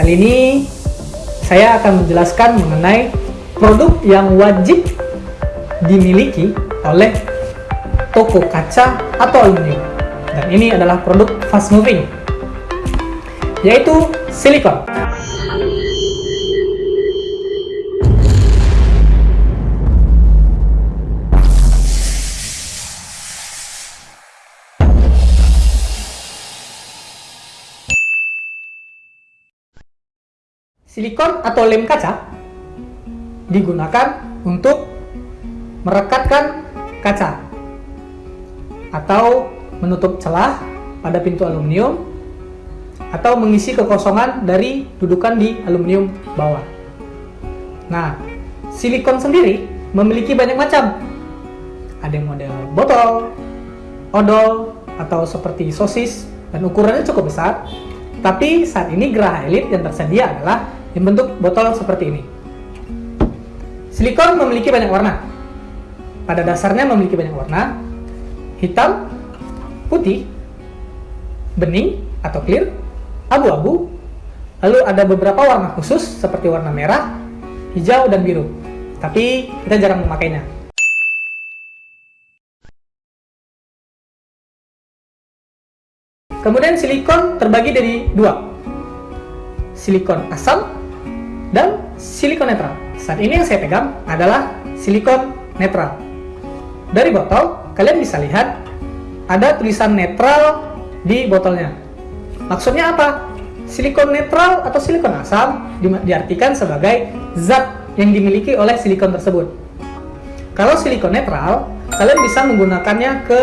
Kali ini saya akan menjelaskan mengenai produk yang wajib dimiliki oleh toko kaca atau aluminium. Dan ini adalah produk fast moving, yaitu silikon. Silikon atau lem kaca digunakan untuk merekatkan kaca atau menutup celah pada pintu aluminium atau mengisi kekosongan dari dudukan di aluminium bawah. Nah, silikon sendiri memiliki banyak macam. Ada yang model botol, odol, atau seperti sosis dan ukurannya cukup besar. Tapi saat ini Geraha Elite yang tersedia adalah yang bentuk botol seperti ini. Silikon memiliki banyak warna. Pada dasarnya memiliki banyak warna, hitam, putih, bening atau clear, abu-abu, lalu ada beberapa warna khusus seperti warna merah, hijau, dan biru. Tapi kita jarang memakainya. Kemudian silikon terbagi dari dua, silikon asam dan silikon netral. Saat ini yang saya pegang adalah silikon netral. Dari botol, kalian bisa lihat ada tulisan netral di botolnya. Maksudnya apa? Silikon netral atau silikon asam di diartikan sebagai zat yang dimiliki oleh silikon tersebut. Kalau silikon netral, kalian bisa menggunakannya ke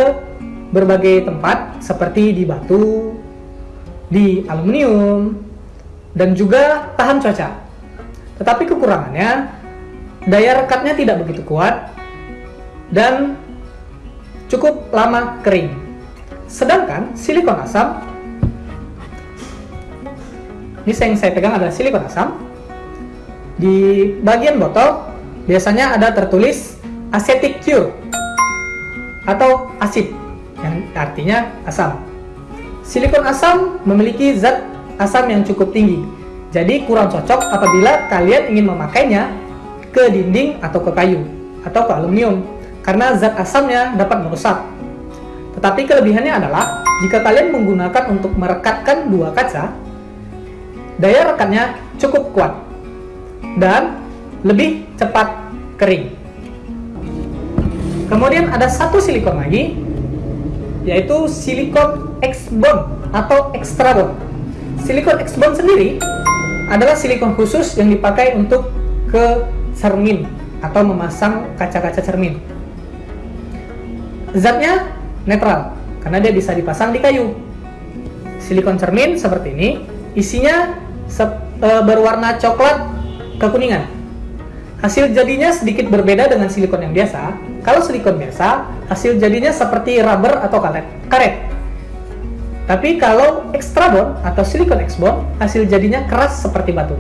berbagai tempat seperti di batu, di aluminium, dan juga tahan cuaca. Tetapi kekurangannya, daya rekatnya tidak begitu kuat dan cukup lama kering. Sedangkan silikon asam, ini yang saya pegang adalah silikon asam, di bagian botol biasanya ada tertulis acetic cure atau asid yang artinya asam. Silikon asam memiliki zat asam yang cukup tinggi jadi kurang cocok apabila kalian ingin memakainya ke dinding atau ke kayu atau ke aluminium karena zat asamnya dapat merusak. Tetapi kelebihannya adalah jika kalian menggunakan untuk merekatkan dua kaca, daya rekatnya cukup kuat dan lebih cepat kering. Kemudian ada satu silikon lagi, yaitu silikon X-bond atau extra bond. Silikon X-bond sendiri adalah silikon khusus yang dipakai untuk ke cermin atau memasang kaca-kaca cermin. Zatnya netral karena dia bisa dipasang di kayu. Silikon cermin seperti ini, isinya e, berwarna coklat kekuningan. Hasil jadinya sedikit berbeda dengan silikon yang biasa. Kalau silikon biasa, hasil jadinya seperti rubber atau karet. karet. Tapi kalau extra bond atau silicon X bond, hasil jadinya keras seperti batu.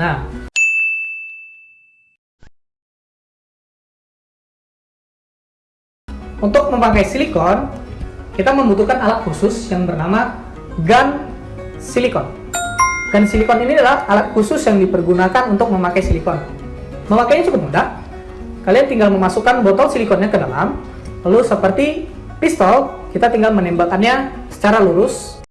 Nah, untuk memakai silikon, kita membutuhkan alat khusus yang bernama gun silikon. Gun silikon ini adalah alat khusus yang dipergunakan untuk memakai silikon. Memakainya cukup mudah. Kalian tinggal memasukkan botol silikonnya ke dalam, lalu seperti pistol, kita tinggal menembakkannya secara lurus